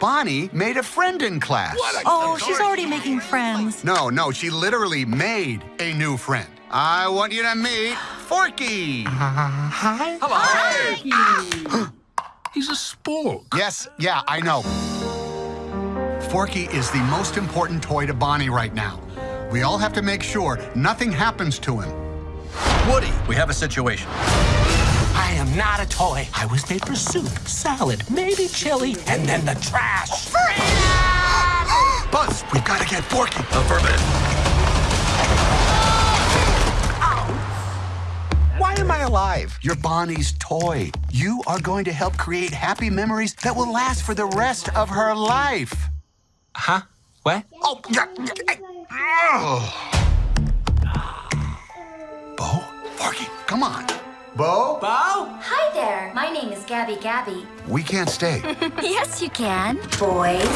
Bonnie made a friend in class. Oh, she's already making friends. No, no, she literally made a new friend. I want you to meet Forky. Hi. Hello. He's a sport. Yes, yeah, I know. Forky is the most important toy to Bonnie right now. We all have to make sure nothing happens to him. Woody, we have a situation. I am not a toy. I was made for soup, salad, maybe chili, and then the trash. Buzz, we've got to get Forky. Affirmative. Why am I alive? You're Bonnie's toy. You are going to help create happy memories that will last for the rest of her life. Huh? What? Oh, yeah. Oh. Bo, Forky, come on. Bo? Bo? Hi there. My name is Gabby Gabby. We can't stay. yes, you can. Boys.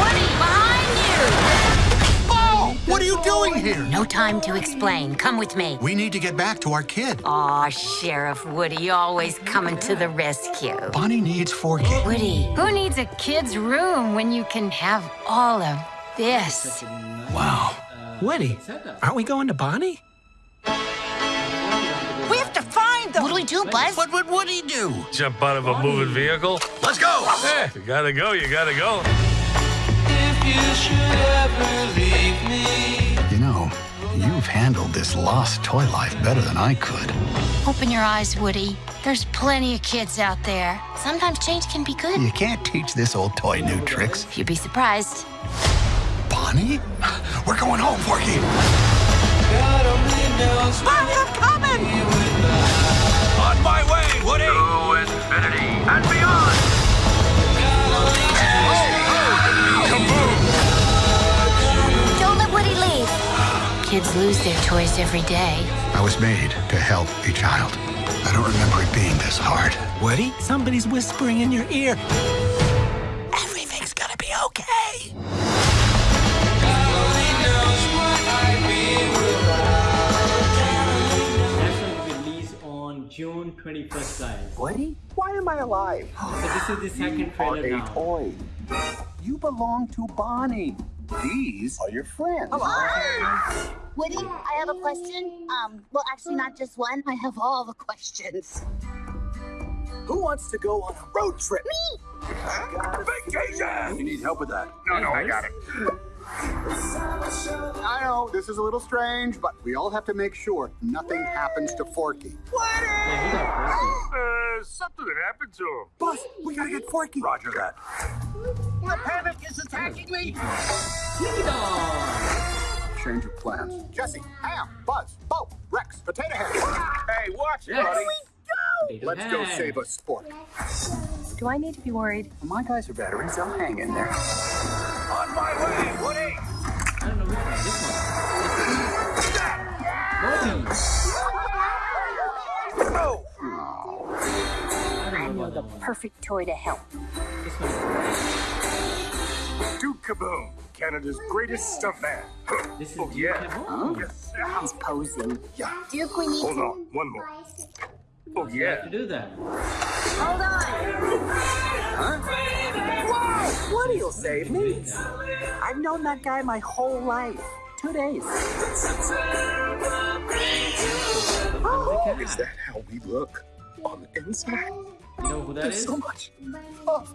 Woody, behind you! Bo, what are you doing here? No time to explain. Come with me. We need to get back to our kid. Aw, Sheriff Woody, always coming to the rescue. Bonnie needs four kids. Woody, who needs a kid's room when you can have all of this? Wow. Woody, aren't we going to Bonnie? What do we do, Buzz? What would Woody do? Jump out of a moving vehicle? Let's go. Eh, you gotta go, you gotta go. If you should ever believe me. You know, you've handled this lost toy life better than I could. Open your eyes, Woody. There's plenty of kids out there. Sometimes change can be good. You can't teach this old toy new tricks. You'd be surprised. Bonnie? We're going home, Forky. Bonnie, I'm coming. Kids lose their toys every day. I was made to help a child. I don't remember it being this hard. Woody, somebody's whispering in your ear. Everything's gonna be okay. That's going to be released on June 21st, guys. Woody? Why am I alive? So this is the second trailer now. toy. You belong to Bonnie. These are your friends. Woody, I have a question. Um, well, actually, not just one. I have all the questions. Who wants to go on a road trip? Me! Vacation. You need help with that? No, no, I got it. I know, this is a little strange, but we all have to make sure nothing happens to Forky. Yeah, he got Forky. Uh, something happened to him. Buzz, we gotta get Forky. Roger that. The panic is attacking me. Change of plans. Jesse, Ham, Buzz, Bo, Rex, Potato Head. Hey, watch it, Yes. buddy. Potato Let's go save a sport. Do I need to be worried? My guys are batteries. They'll hang in there. On my way, Woody. I don't know which one. This one. Bobby. Go. I know The perfect toy to help. This one. Duke Kaboom, Canada's greatest stuntman. This is Oh, yeah. Kaboom. Yes. He's posing. Yeah. Duke, we need Hold to... on, one more. Oh, oh You yeah. to do that. Hold on. Woody will save me. I've known that guy my whole life. Two days. Oh, Is that how we look on the inside? You know who that There's is? so much. Oh,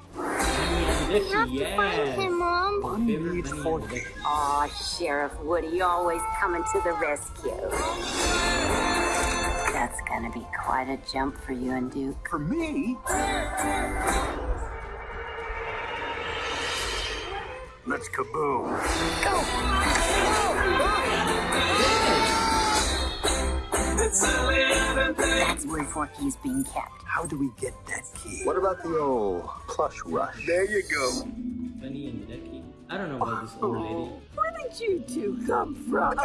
Hideki, yes. Mom. Bonnie Favorite needs bunny Forky. Hideki. Aw, Sheriff Woody, always coming to the rescue. That's gonna be quite a jump for you and Duke. For me? Let's kaboom. That's where Forky is being kept. How do we get that key? What about the old plush rush? There you go. Bunny and Hideki. I don't know about this old lady. Oh, where did you two come from?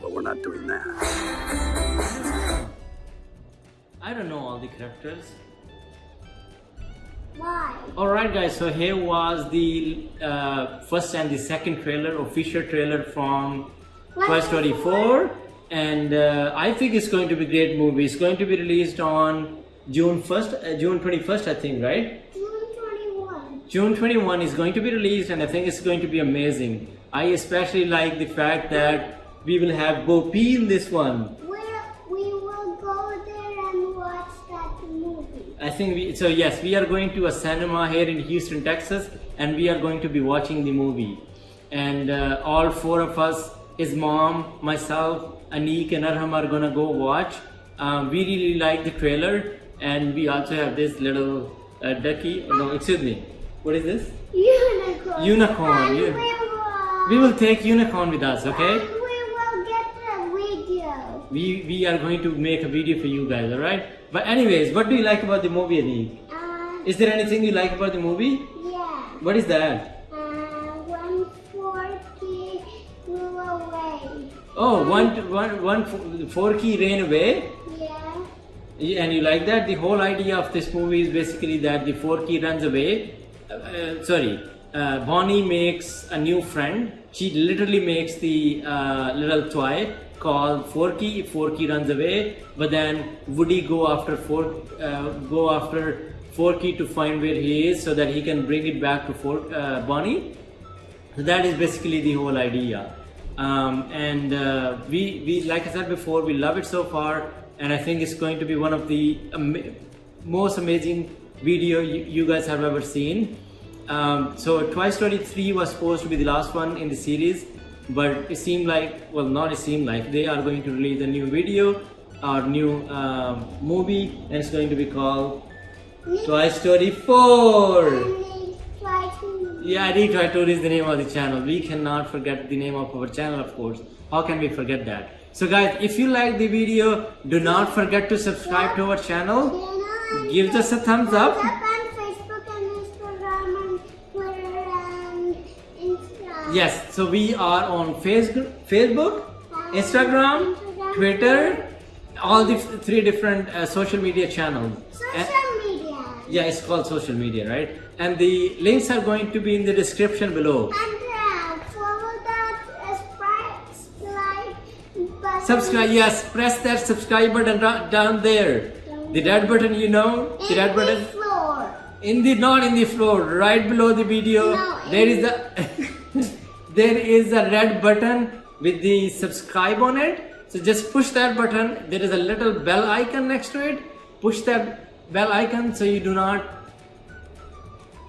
But we're not doing that. I don't know all the characters. Alright guys, so here was the uh, first and the second trailer, official trailer from Toy Story 4. and uh, I think it's going to be a great movie. It's going to be released on June 1st, uh, June 21st, I think, right? June 21. June 21 is going to be released, and I think it's going to be amazing. I especially like the fact that we will have Bo Peep in this one. We'll, we will go there and watch that movie. I think we, so. Yes, we are going to a cinema here in Houston, Texas, and we are going to be watching the movie. And uh, all four of us, his mom, myself, Anik, and Arham are gonna go watch. Um, we really like the trailer, and we also have this little uh, ducky. No, excuse me. What is this? Unicorn. Unicorn, we will, We will take unicorn with us, okay? We will get the video. We we are going to make a video for you guys, alright? But anyways, what do you like about the movie, Anik? Uh, Is there anything you like about the movie? yeah. What is that? Uh, when Forky flew away. Oh, one, one, one Forky ran away, Yeah. Yeah, and you like that? The whole idea of this movie is basically that the Forky runs away. Uh, uh, sorry, uh, Bonnie makes a new friend. She literally makes the uh, little toy called Forky. Forky runs away, but then Woody go after Fork, uh, go after Forky to find where he is, so that he can bring it back to Fork, uh, Bonnie. So that is basically the whole idea. Um, and uh, we, we, like I said before, we love it so far, and I think it's going to be one of the ama- most amazing video you, you guys have ever seen. Um, so Toy Story 3 was supposed to be the last one in the series, but it seemed like, well, not it seemed like, they are going to release a new video or new um movie, and it's going to be called Toy Story 4. And try to. Yeah, Toy Tour is the name of the channel. We cannot forget the name of our channel, of course. How can we forget that? So guys, if you like the video, do not forget to subscribe to our channel. Give us a thumbs up. Yes, so we are on Facebook, Facebook, Instagram, Twitter, all the three different uh, social media channels. Social media. yeah, it's called social media, right? And the links are going to be in the description below. And uh, follow that uh, subscribe button. Subscribe, yes, press that subscribe button down there. The red button, you know, the red In button. the floor. In the not in the floor, right below the video, No, there in- is a there is a red button with the subscribe on it. So just push that button. There is a little bell icon next to it. Push that bell icon so you do not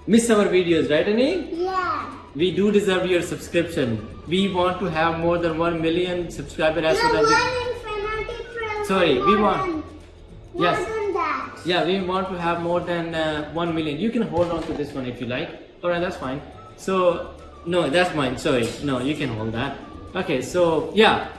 miss our videos, right, Ani? Yeah. We do deserve your subscription. We want to have more than one million subscribers as No, soon as we- one infinity trillion. Sorry, we want- than- More Yes. than that. Yeah, we want to have more than uh, 1 million. You can hold on to this one if you like. Alright, that's fine. So, no, that's mine. Sorry. No, you can hold that. Okay, so yeah,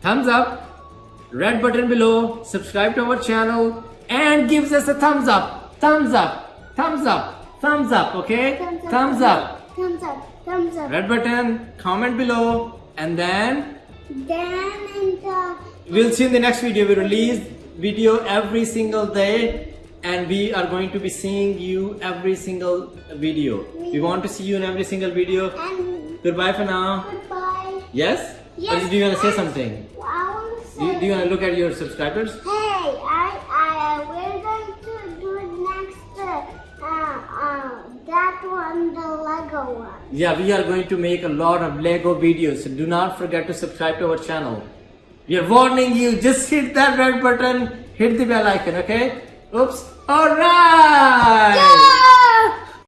thumbs up, red button below, subscribe to our channel, and gives us a thumbs up. Thumbs up, thumbs up, thumbs up, okay? Thumbs up. Thumbs up. Thumbs up. Thumbs up. Red button, comment below, and then Then and uh, We'll see in the next video. We release video every single day and we are going to be seeing you every single video. We want to see you in every single video. and Goodbye for now. goodbye. Yes? Yes. Or do you want to say something? I want to say. Do you, do you want to look at your subscribers? Hey, I, I, we're going to do next. Uh, uh, uh, that one, the Lego one. Yeah, we are going to make a lot of Lego videos. So do not forget to subscribe to our channel. We are warning you. Just hit that red button. Hit the bell icon, okay? Oops. All right. Yay!